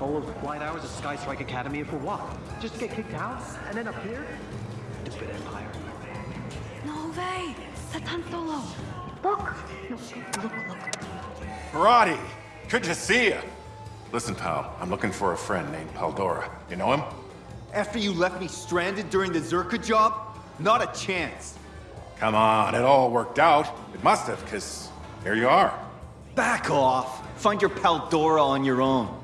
all those flight hours at Sky Strike Academy for what? Just to get kicked out and then up here? Stupid Empire. No way! Satan Solo! Look! No, look, look. Maradi, good to see you. Listen, pal, I'm looking for a friend named Paldora. You know him? After you left me stranded during the Zerka job? Not a chance. Come on, it all worked out. It must have, because here you are. Back off. Find your Paldora on your own.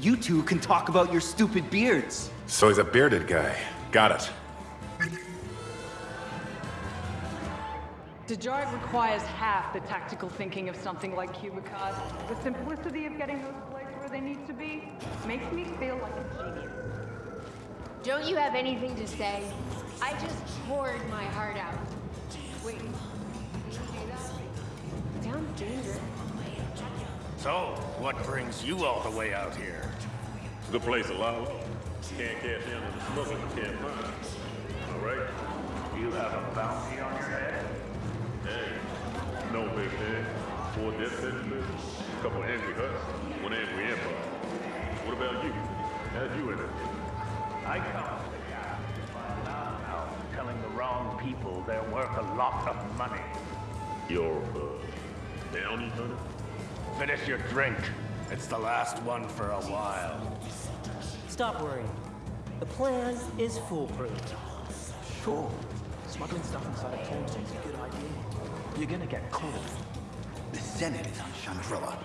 You two can talk about your stupid beards. So he's a bearded guy. Got it. Dejarik requires half the tactical thinking of something like Cubicard. The simplicity of getting those plates where they need to be makes me feel like a genius. Don't you have anything to say? I just poured my heart out. Wait, did you do that? Sounds dangerous. So, what brings you all the way out here? Good place to lie low. Can't cash in on the can't find. All right? You have a bounty on your head? Hey, no big man. Four death sentences, a couple angry Hutts, one angry empire. What about you? How'd you end up? I come to the find out telling the wrong people they're worth a lot of money. You're, uh, bounty hunter? Finish your drink. It's the last one for a while. Stop worrying. The plan is foolproof. Sure, smuggling stuff inside a town is a good idea. You're gonna get caught. The Senate is on Chandrila.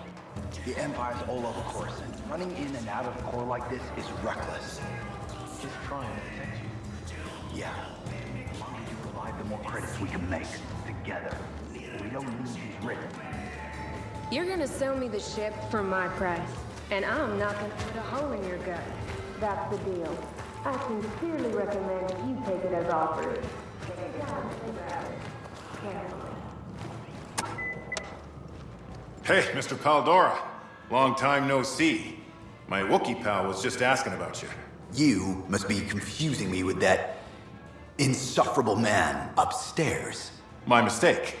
The Empire's all over Coruscant. Running in and out of the core like this is reckless. Just trying to protect you. Yeah. The longer you provide, the more credits we can make. Together. We don't lose these written. You're gonna sell me the ship for my price, and I'm not gonna put a hole in your gut. That's the deal. I sincerely recommend you take it as offered. Take time to think about it. Carefully. Hey, Mr. Paldora. Long time no see. My Wookiee pal was just asking about you. You must be confusing me with that insufferable man upstairs. My mistake.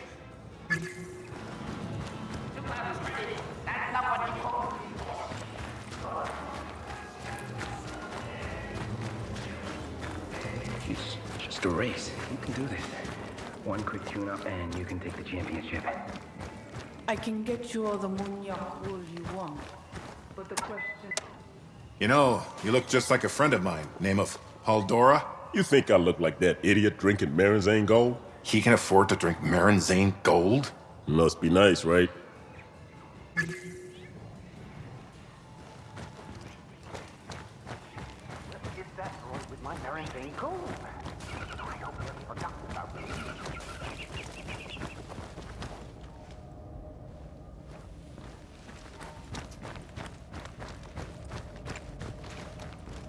It's just a race. You can do this. One quick tune-up and you can take the championship. I can get you all the munyak wool you want, but the question... You know, you look just like a friend of mine, name of Paldora. You think I look like that idiot drinking Marinzane Gold? He can afford to drink Marinzane Gold? Must be nice, right? Is that droid with my Marinzane gold? I hope you haven't forgotten about me.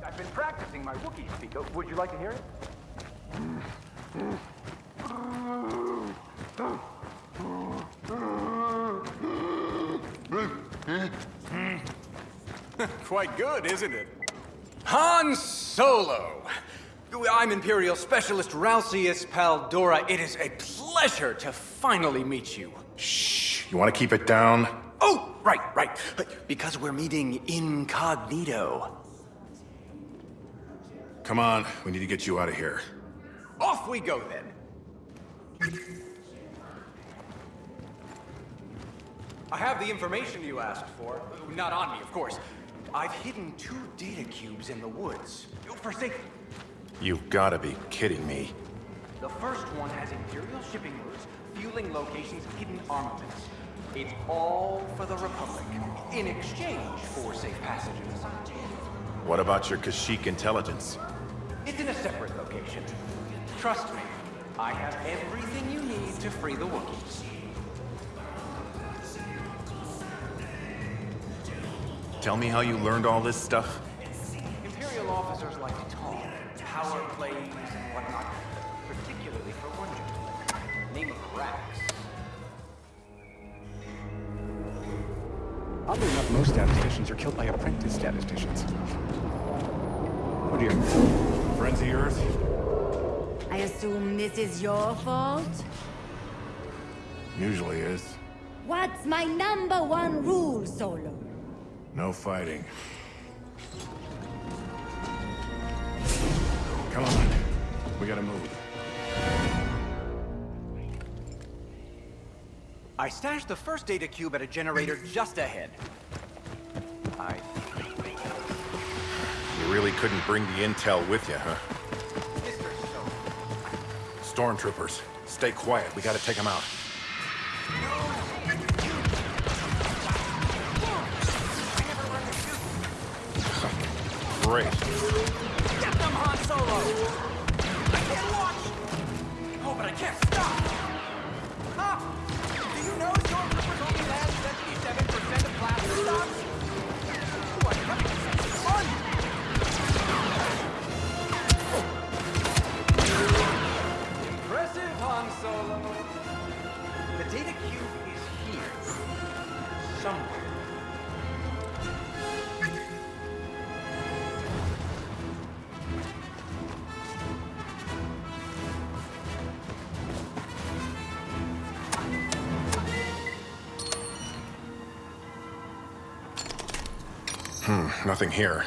I've been practicing my Wookiee speak. Oh, Would you like to hear it? Quite good, isn't it? Han Solo! I'm Imperial Specialist Ralcius Paldora. It is a pleasure to finally meet you. Shh, you want to keep it down? Oh, right, right. But because we're meeting incognito. Come on, we need to get you out of here. Off we go, then. I have the information you asked for. Not on me, of course. I've hidden two data cubes in the woods. For safety. You've got to be kidding me. The first one has Imperial shipping routes, fueling locations, hidden armaments. It's all for the Republic, in exchange for safe passages. What about your Kashyyyk intelligence? It's in a separate location. Trust me, I have everything you need to free the Wookiees. Tell me how you learned all this stuff? Imperial officers like to talk, power plays and whatnot, particularly for one gentleman, name of Rax. Oddly enough, most statisticians are killed by apprentice statisticians. Oh dear. Friends of yours? I assume this is your fault? Usually is. What's my number one rule, Solo? No fighting. Come on. We gotta move. I stashed the first data cube at a generator just ahead. Really couldn't bring the intel with you, huh? Stormtroopers, stay quiet. We gotta take them out. Great. Get them, Han Solo! I can't watch! Oh, but I can't stop! Huh? Do you know Stormtroopers only land 77% of? Nothing here.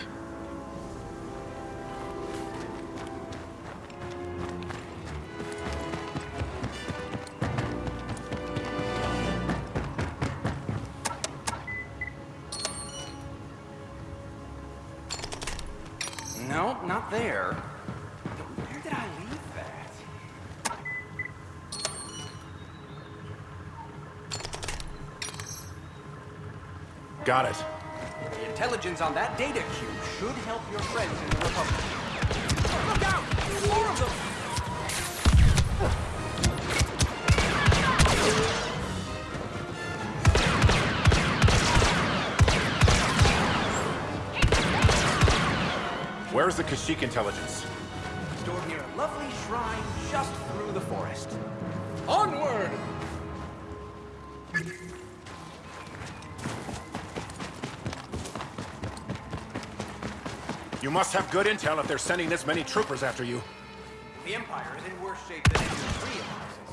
No, not there. Where did I leave that? Got it. Intelligence on that data cube should help your friends in the Republic. Look out! More of them! Where's the Kashyyyk intelligence? Stored near a lovely shrine just through the forest. Onward! Must have good intel if they're sending this many troopers after you. The Empire is in worse shape than anyone realizes.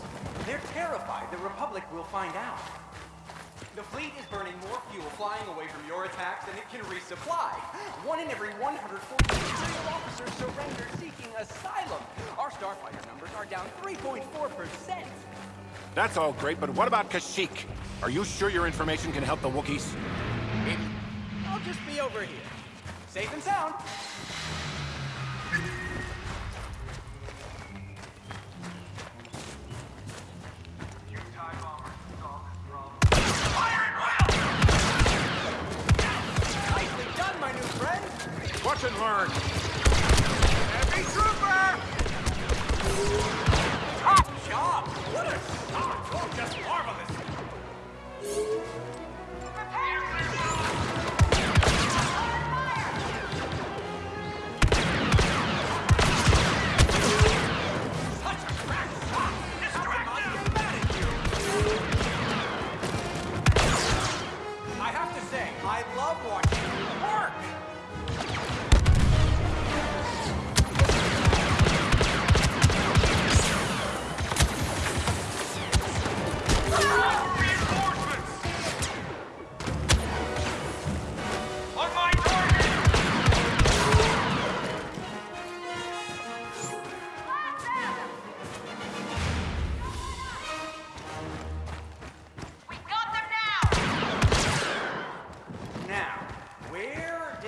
They're terrified the Republic will find out. The fleet is burning more fuel flying away from your attacks than it can resupply. One in every 140 Imperial officers surrender seeking asylum. Our starfighter numbers are down 3.4%. That's all great, but what about Kashyyyk? Are you sure your information can help the Wookiees? I'll just be over here. Safe and sound. Nicely done, my new friend. Watch and learn. Heavy trooper! Top job! What a shot! Oh, just marvelous!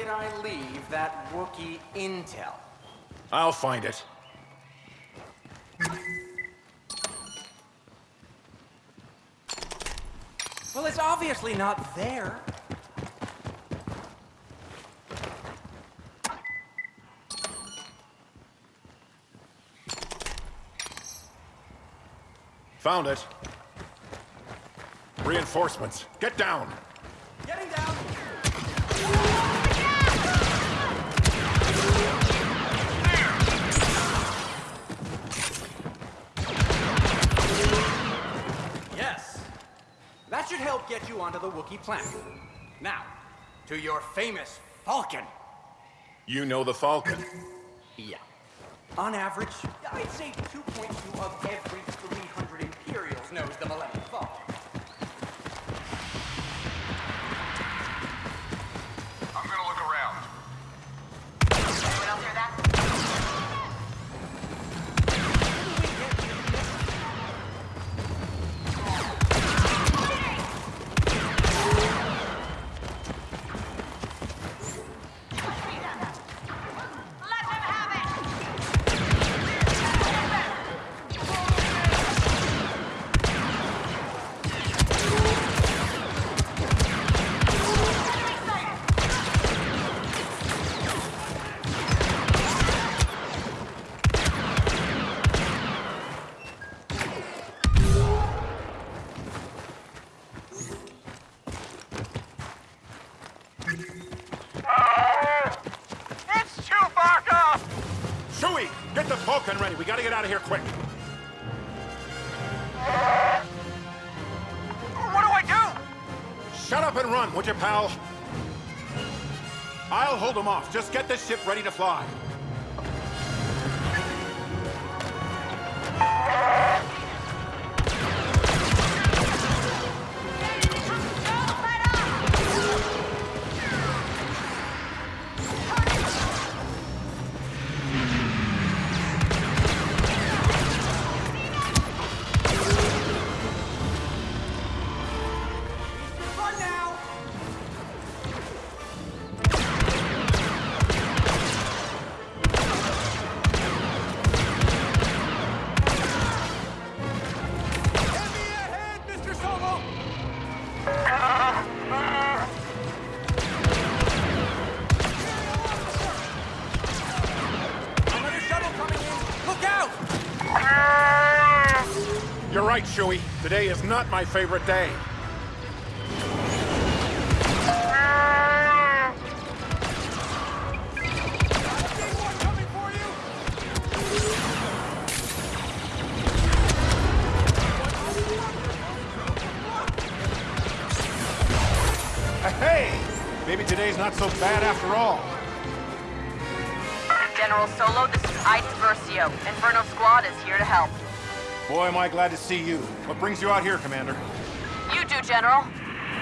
Did I leave that Wookiee intel? I'll find it. Well, it's obviously not there. Found it. Reinforcements. Get down. Getting down. Yes. That should help get you onto the Wookiee planet. Now, to your famous Falcon. You know the Falcon. Yeah. On average, I'd say 2.2 of every 300 Imperials knows the Millennium run, would you, pal? I'll hold them off. Just get this ship ready to fly. My favorite day. Hey! Maybe today's not so bad after all. General Solo, this is Iden Versio. Inferno Squad is here to help. Boy, am I glad to see you. What brings you out here, Commander? You do, General.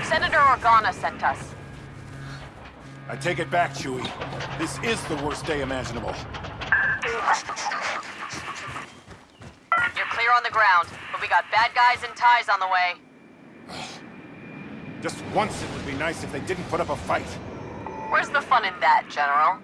Senator Organa sent us. I take it back, Chewie. This is the worst day imaginable. You're clear on the ground, but we got bad guys in ties on the way. Just once it would be nice if they didn't put up a fight. Where's the fun in that, General?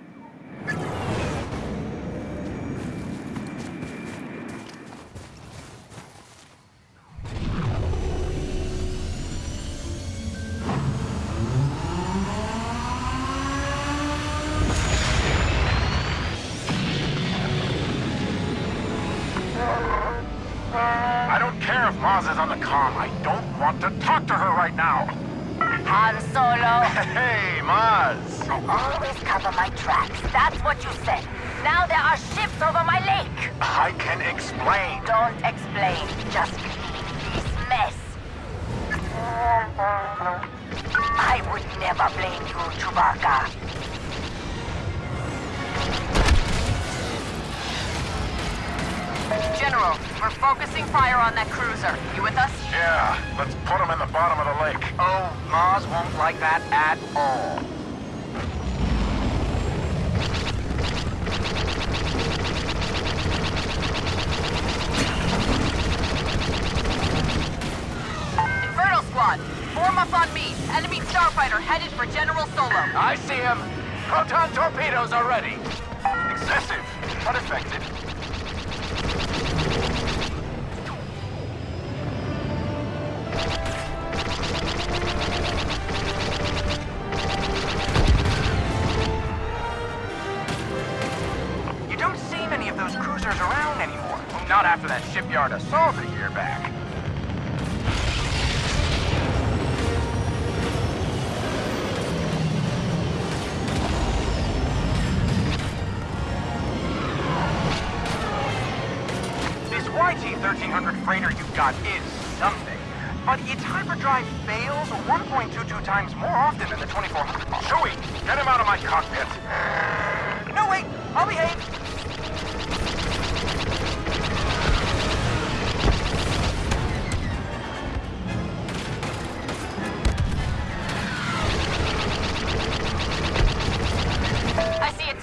General, we're focusing fire on that cruiser. You with us? Yeah, let's put him in the bottom of the lake. Oh, Maz won't like that at all. Inferno Squad, form up on me. Enemy starfighter headed for General Solo. I see him. Proton torpedoes are ready. Excessive, but effective.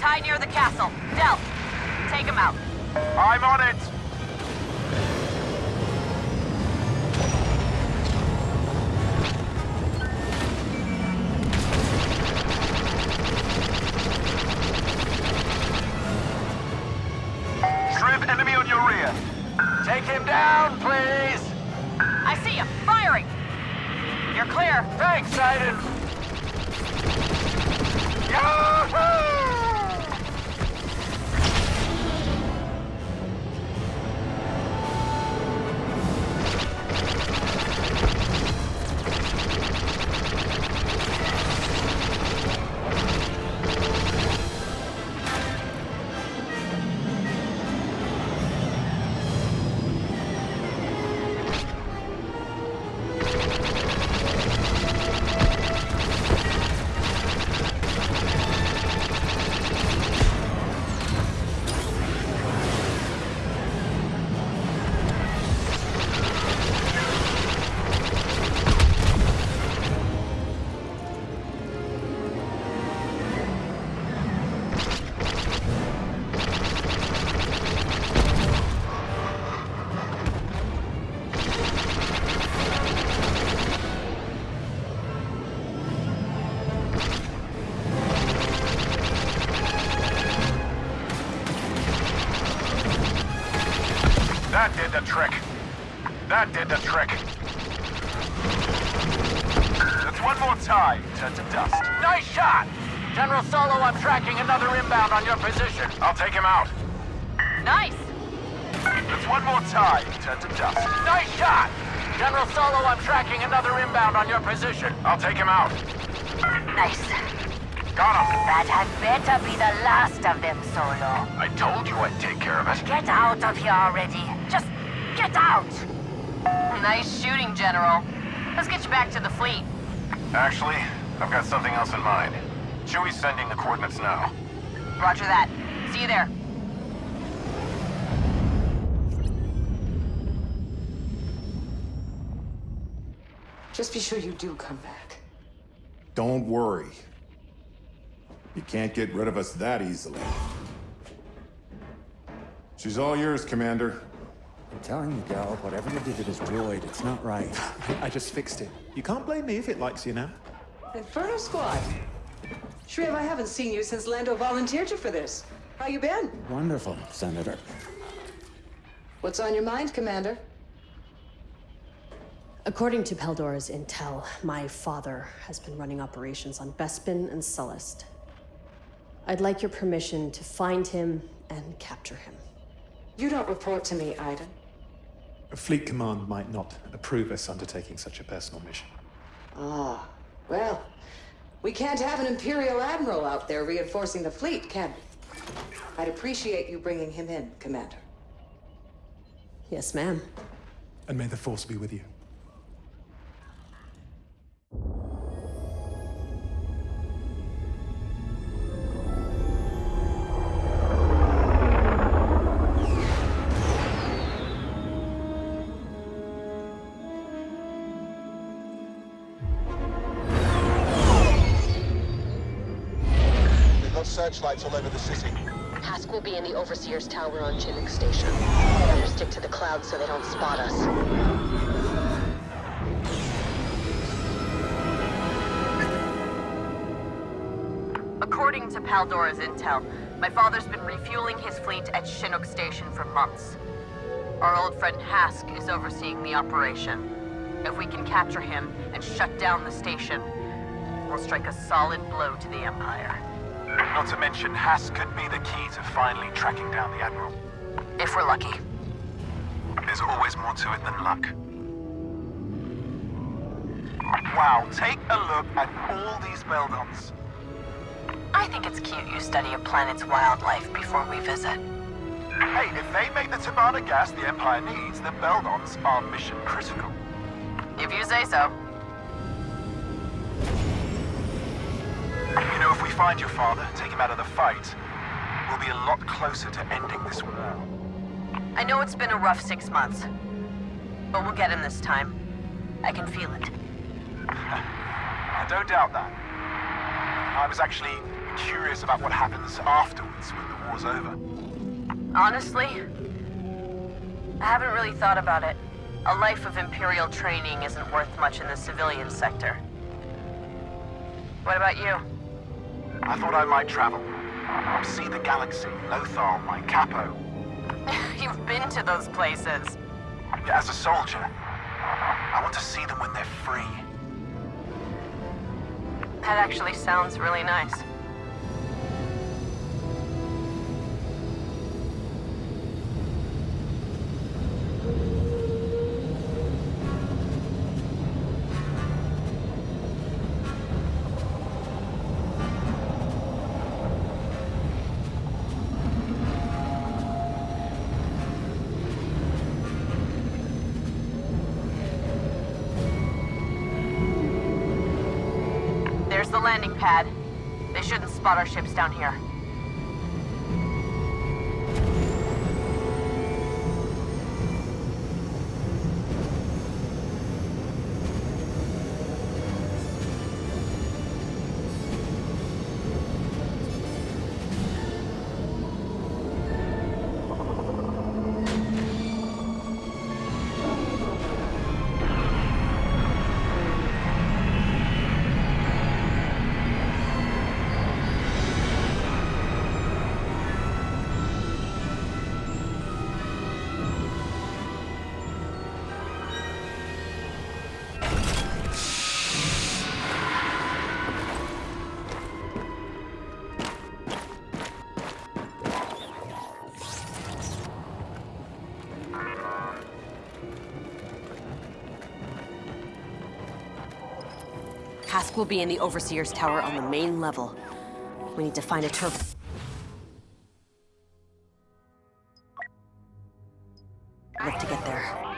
Tie near the castle. Del, take him out. I'm on it. That did the trick. That did the trick. That's one more time. Turn to dust. Nice shot! General Solo, I'm tracking another inbound on your position. I'll take him out. Nice! That's one more tie. Turn to dust. Nice shot! General Solo, I'm tracking another inbound on your position. I'll take him out. Nice. Got him. That had better be the last of them, Solo. I told you I'd take care of it. Get out of here already. Just get out. Nice shooting, General. Let's get you back to the fleet. Actually, I've got something else in mind. Chewie's sending the coordinates now. Roger that. See you there. Just be sure you do come back. Don't worry. You can't get rid of us that easily. She's all yours, Commander. I'm telling you, Gal, whatever you did to this droid, it's not right. I just fixed it. You can't blame me if it likes you now. Inferno Squad. Shriv, I haven't seen you since Lando volunteered you for this. How you been? Wonderful, Senator. What's on your mind, Commander? According to Paldora's intel, my father has been running operations on Bespin and Sullust. I'd like your permission to find him and capture him. You don't report to me, Iden. A fleet Command might not approve us undertaking such a personal mission. Ah, well, we can't have an Imperial Admiral out there reinforcing the fleet, can we? I'd appreciate you bringing him in, Commander. Yes, ma'am. And may the Force be with you. Searchlights all over the city. Hask will be in the Overseer's Tower on Chinook Station. Better stick to the clouds so they don't spot us. According to Paldora's intel, my father's been refueling his fleet at Chinook Station for months. Our old friend Hask is overseeing the operation. If we can capture him and shut down the station, we'll strike a solid blow to the Empire. Not to mention, Hask could be the key to finally tracking down the Admiral. If we're lucky. There's always more to it than luck. Wow, take a look at all these Beldons. I think it's cute you study a planet's wildlife before we visit. Hey, if they make the Tibanna gas the Empire needs, the Beldons are mission critical. If you say so. We find your father, take him out of the fight, we'll be a lot closer to ending this war. I know it's been a rough six months, but we'll get him this time. I can feel it. I don't doubt that. I was actually curious about what happens afterwards when the war's over. Honestly, I haven't really thought about it. A life of Imperial training isn't worth much in the civilian sector. What about you? I thought I might travel. See the galaxy, Lothal, Mykapo. You've been to those places. As a soldier, I want to see them when they're free. That actually sounds really nice. Hask will be in the Overseer's Tower on the main level. We need to find a turbo... Look to get there.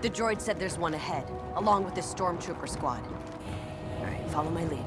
The droid said there's one ahead, along with the stormtrooper squad. All right, follow my lead.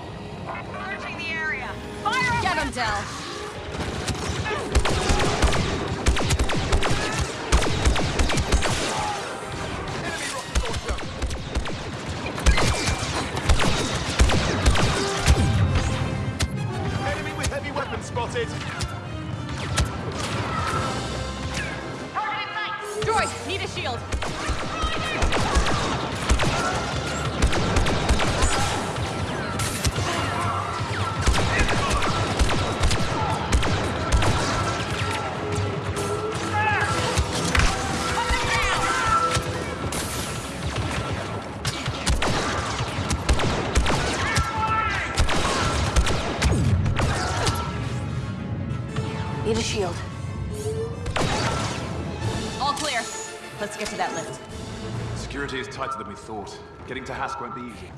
thought. Getting to Hask won't be easy.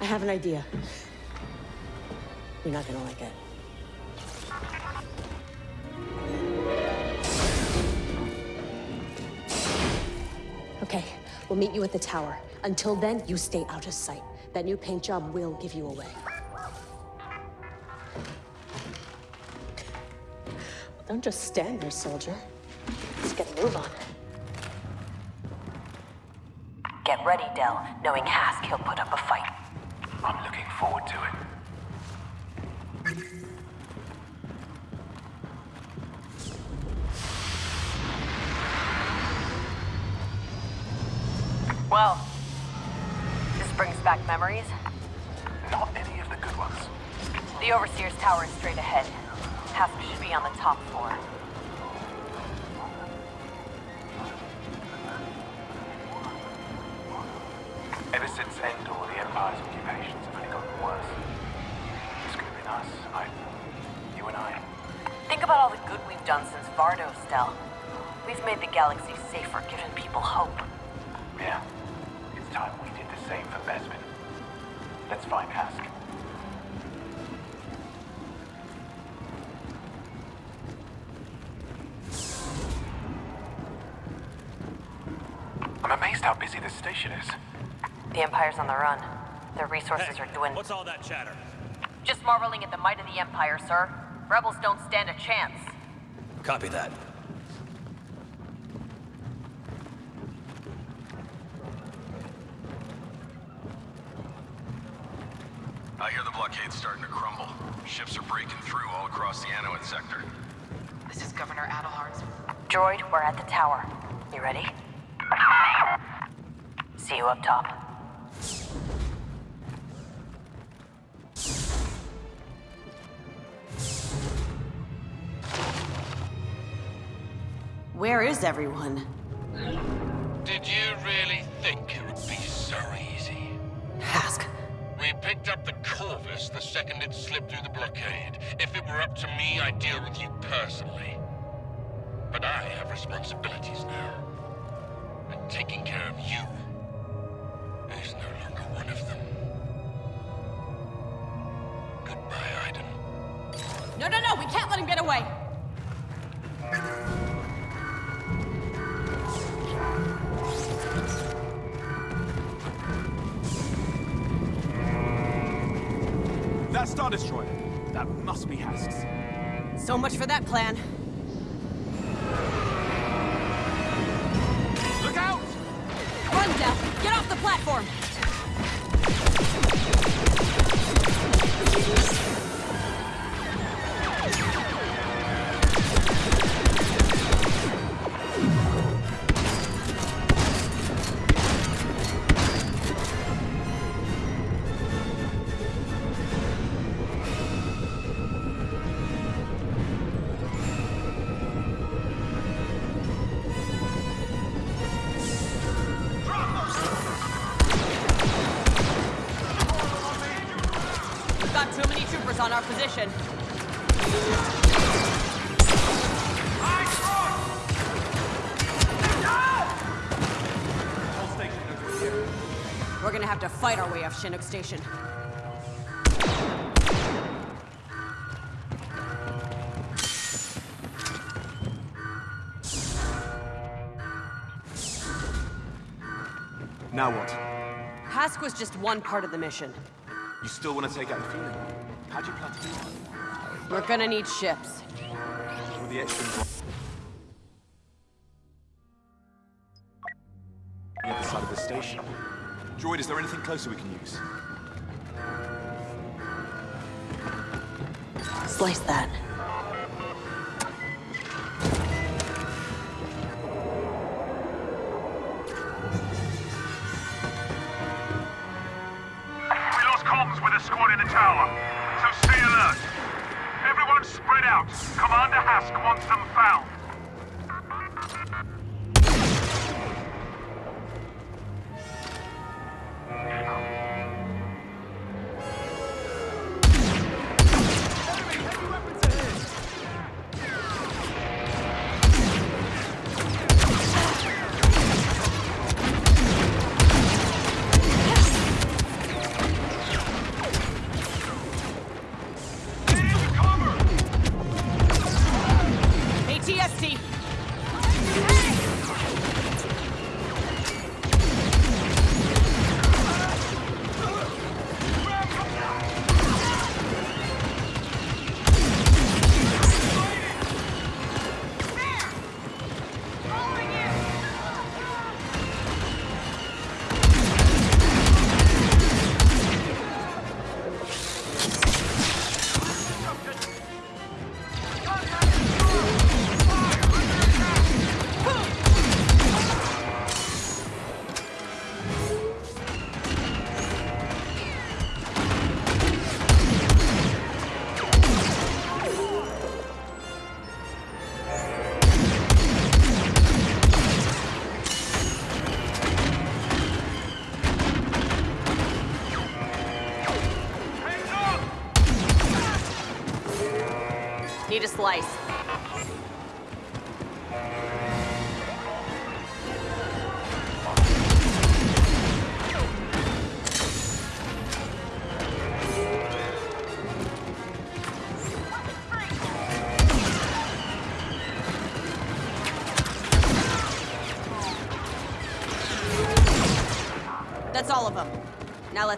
I have an idea. You're not gonna like it. Meet you at the tower. Until then, you stay out of sight. That new paint job will give you away. Don't just stand there, soldier. Let's get a move on. Get ready, Del. Knowing Hask, he'll put up a fight. Amazed how busy this station is. The Empire's on the run. Their resources are dwindling. What's all that chatter? Just marveling at the might of the Empire, sir. Rebels don't stand a chance. Copy that. Everyone? Did you really think it would be so easy? Hask. We picked up the Corvus the second it slipped through the blockade. If it were up to me, I'd deal with you personally. But I have responsibilities Star Destroyer. That must be Hask's. So much for that plan. Look out! Run, Death! Get off the platform! Fight our way off Chinook Station. Now what? Hask was just one part of the mission. You still want to take out the feeling? How do you plan to do that? We're gonna need ships. Anything closer we can use? Slice that. We lost comms with a squad in the tower, so stay alert. Everyone spread out. Commander Hask wants them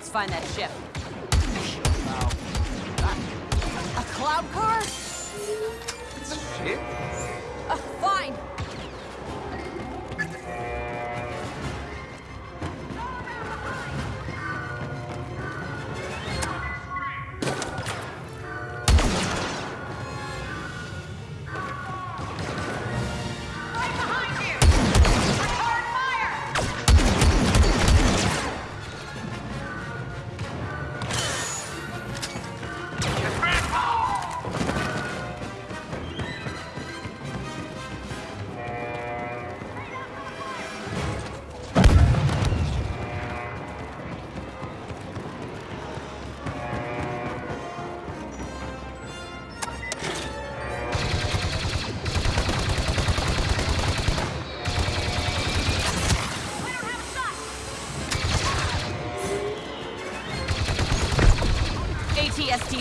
let's find that ship.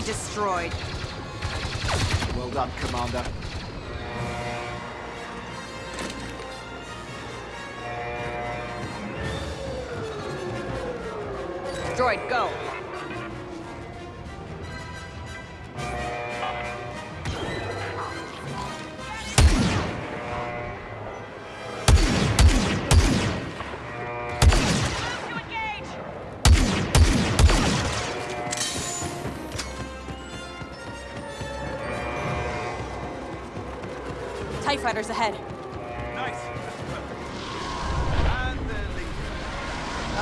Destroyed. Well done, Commander. Droid, go. Fighters ahead. Nice.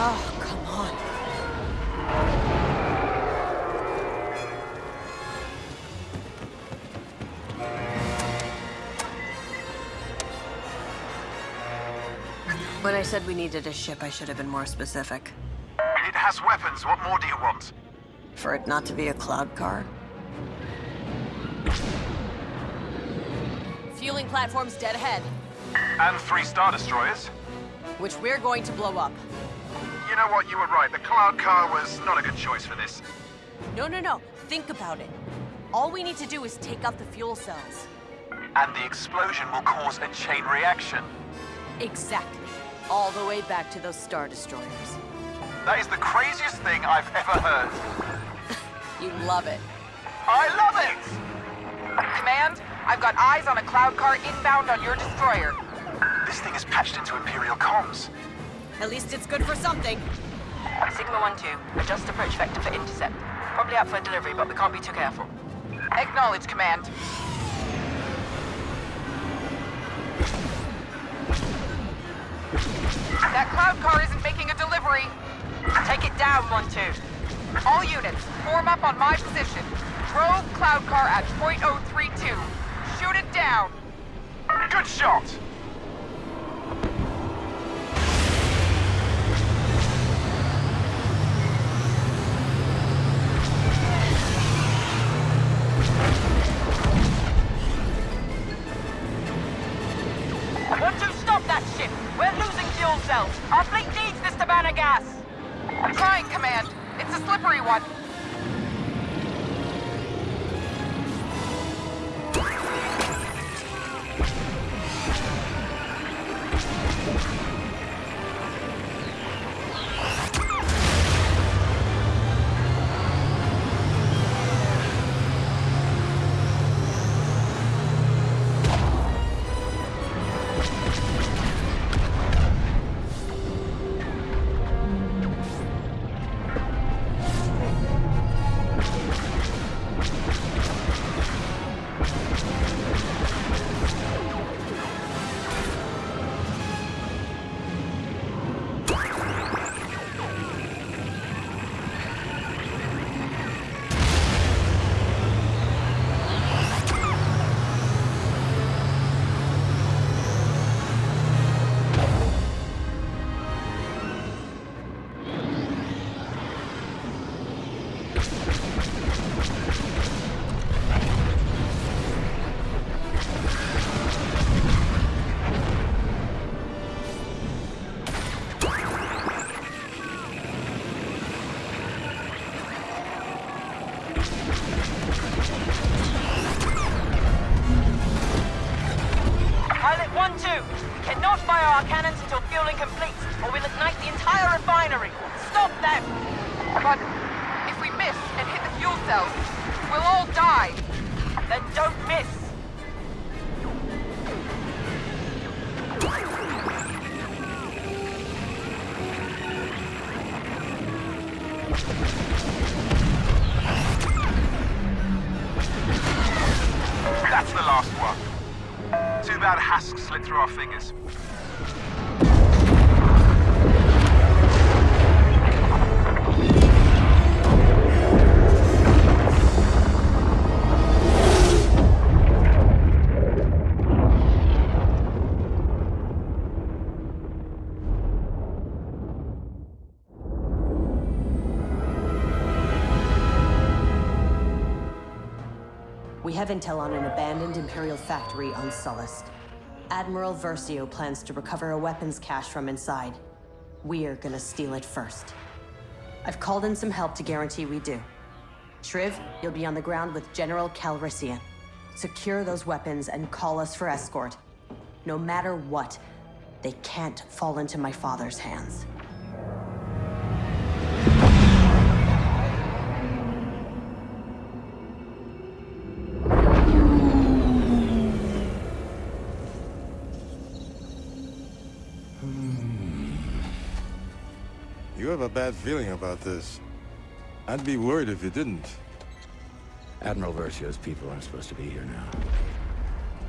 Oh, come on. When I said we needed a ship, I should have been more specific. It has weapons. What more do you want? For it not to be a cloud car? Platform's dead ahead, And three Star Destroyers. which we're going to blow up. You know what? You were right. The Cloud Car was not a good choice for this. No, no, no. Think about it. All we need to do is take out the fuel cells. And the explosion will cause a chain reaction. Exactly. All the way back to those Star Destroyers. That is the craziest thing I've ever heard. You love it. I love it! Command, I've got eyes on a cloud car inbound on your destroyer. This thing is patched into Imperial comms. At least it's good for something. Sigma 1-2, adjust approach vector for intercept. Probably out for delivery, but we can't be too careful. Acknowledge, Command. That cloud car isn't making a delivery. Take it down, 1-2. All units, form up on my position. Rogue cloud car at point .032. Shoot it down. Good shot! The last one. Too bad Hask slipped through our fingers. Have intel on an abandoned Imperial factory on Sullust. Admiral Versio plans to recover a weapons cache from inside. We're gonna steal it first. I've called in some help to guarantee we do. Shriv, you'll be on the ground with General Calrissian. Secure those weapons and call us for escort. No matter what, they can't fall into my father's hands. Bad feeling about this. I'd be worried if you didn't. Admiral Versio's people aren't supposed to be here now.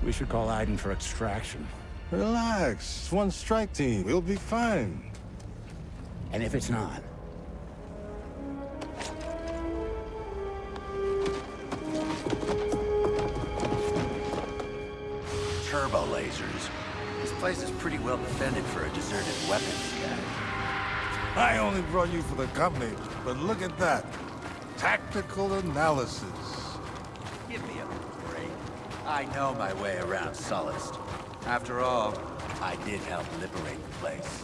We should call Iden for extraction. Relax. It's one strike team. We'll be fine. And if it's not? Turbo lasers. This place is pretty well defended for a deserted weapons guy. I only brought you for the company, but look at that. Tactical analysis. Give me a break. I know my way around Sullust. After all, I did help liberate the place.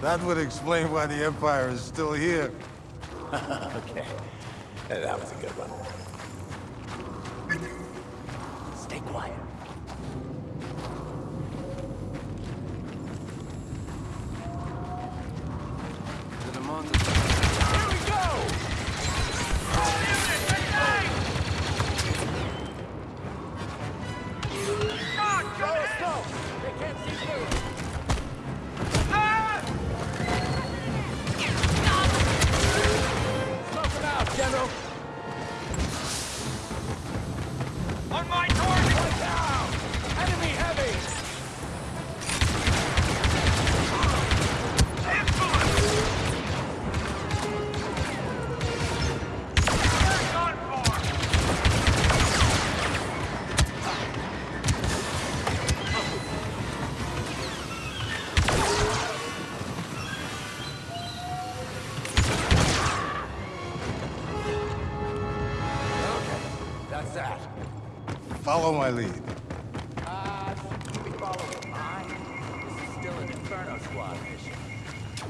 That would explain why the Empire is still here. okay. That was a good one. Follow my lead. Uh, we follow mine. This is still an Inferno Squad mission.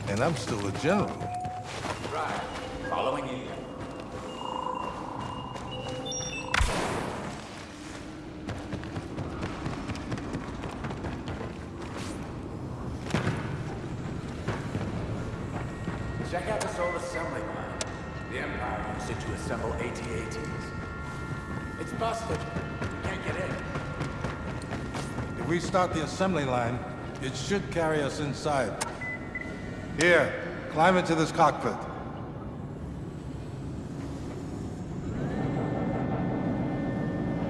And I'm still a general. Right. Following you. Check out the Soul Assembly line. The Empire used it to assemble AT-ATs. It's busted. If we start the assembly line, it should carry us inside. Here, climb into this cockpit.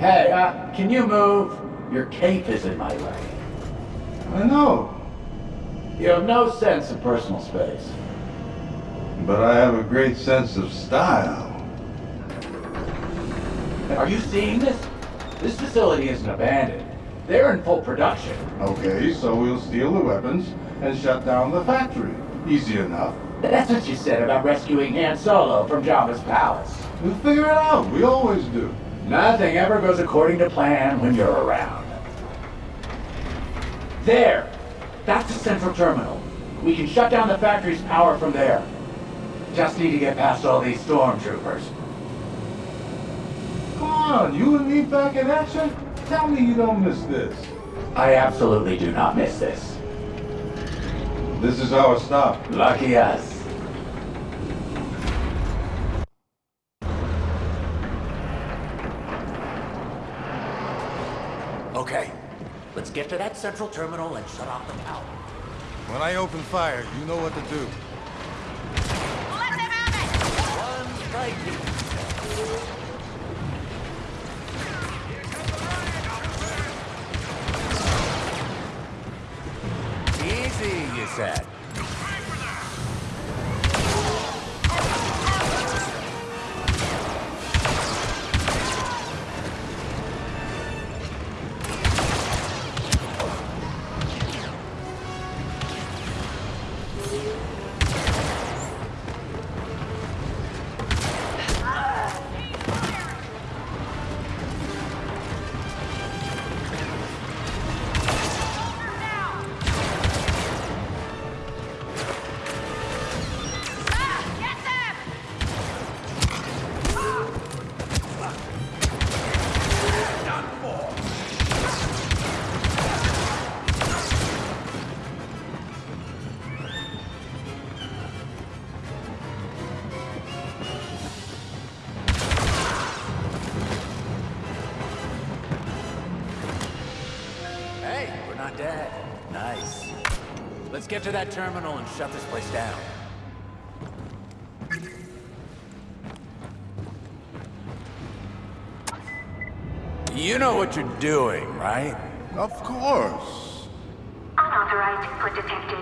Hey, uh, can you move? Your cape is in my way. I know, You have no sense of personal space. but I have a great sense of style. Are you seeing this? This facility isn't abandoned. They're in full production. Okay, so we'll steal the weapons and shut down the factory. Easy enough. That's what you said about rescuing Han Solo from Jabba's palace. We'll figure it out. We always do. Nothing ever goes according to plan when you're around. There! That's the central terminal. We can shut down the factory's power from there. Just need to get past all these stormtroopers. Come on, you and me back in action? Tell me you don't miss this. I absolutely do not miss this. This is our stop. Lucky us. Okay, let's get to that central terminal and shut off the power. When I open fire, you know what to do. Let them out there. One strike said. Dead. Nice. Let's get to that terminal and shut this place down. You know what you're doing, right? Of course. Unauthorized input detected.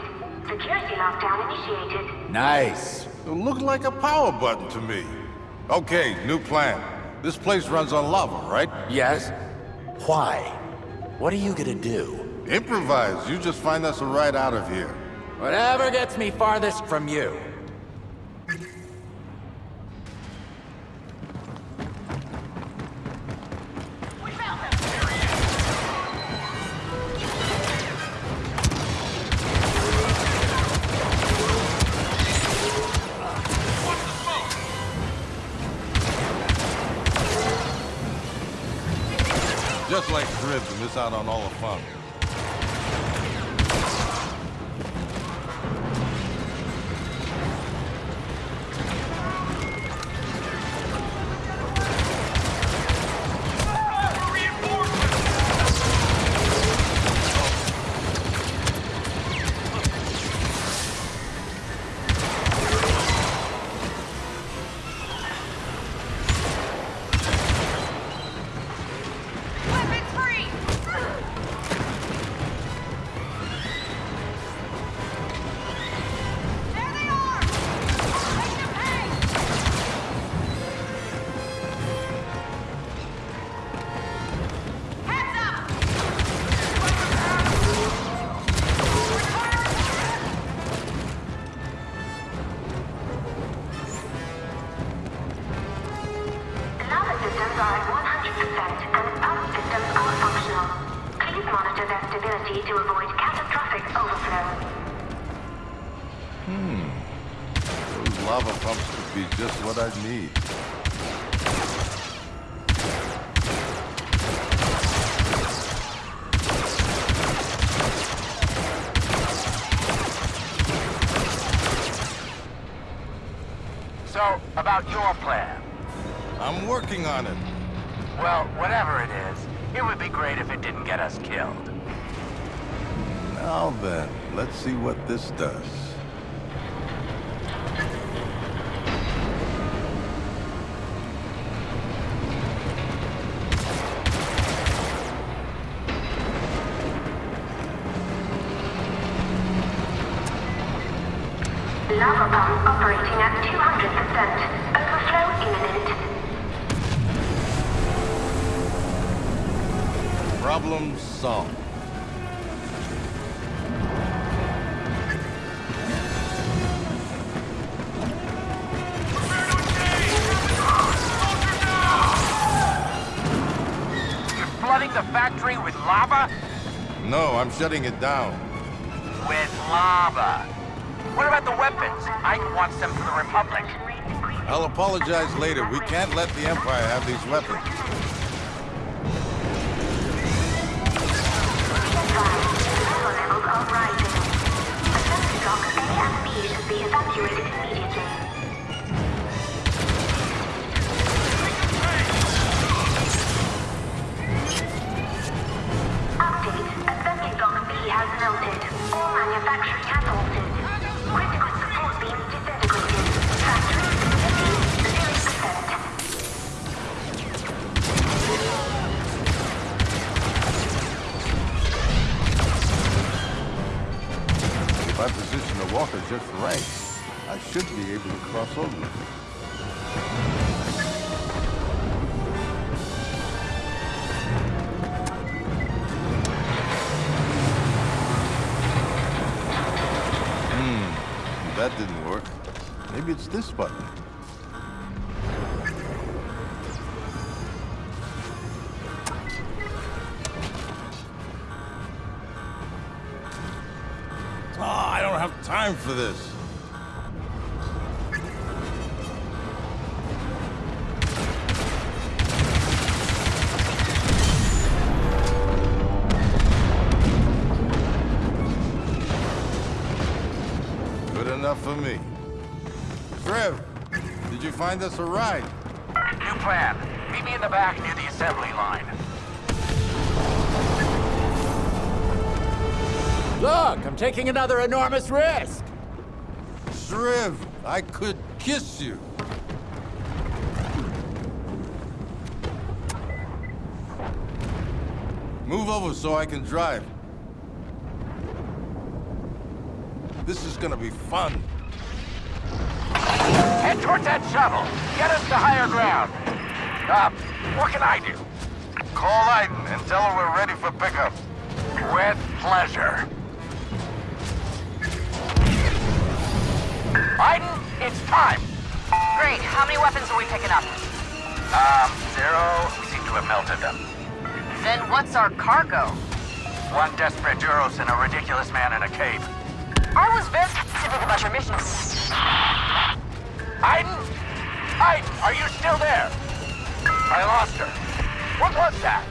Security lockdown initiated. Nice. It looked like a power button to me. Okay, new plan. This place runs on lava, right? Yes. Why? What are you gonna do? Improvise. You just find us a ride out of here. Whatever gets me farthest from you. Just like Shriv to miss out on all the fun. About your plan. I'm working on it. Well, whatever it is, it would be great if it didn't get us killed. Now then, let's see what this does. Problem solved. You're flooding the factory with lava? No, I'm shutting it down. With lava. What about the weapons? I want them for the Republic. I'll apologize later. We can't let the Empire have these weapons. Lava levels are rising. Assembly blocks A and B should be evacuated immediately. Update. Assembly block B has melted. All manufacturing has halted. Walker just right, I should be able to cross over. Hmm, that didn't work. Maybe it's this button. Have time for this. Good enough for me. Trev, did you find us a ride? New plan. Meet me in the back near the assembly line. Look, I'm taking another enormous risk. Shriv, I could kiss you. Move over so I can drive. This is gonna be fun. Head towards that shuttle. Get us to higher ground. Uh, what can I do? Call Iden and tell her we're ready for pickup. With pleasure. Iden, it's time. Great. How many weapons are we picking up? Um, zero. We seem to have melted them. Then what's our cargo? One desperate Duros and a ridiculous man in a cape. I was very specific about your mission. Iden? Iden, are you still there? I lost her. What was that?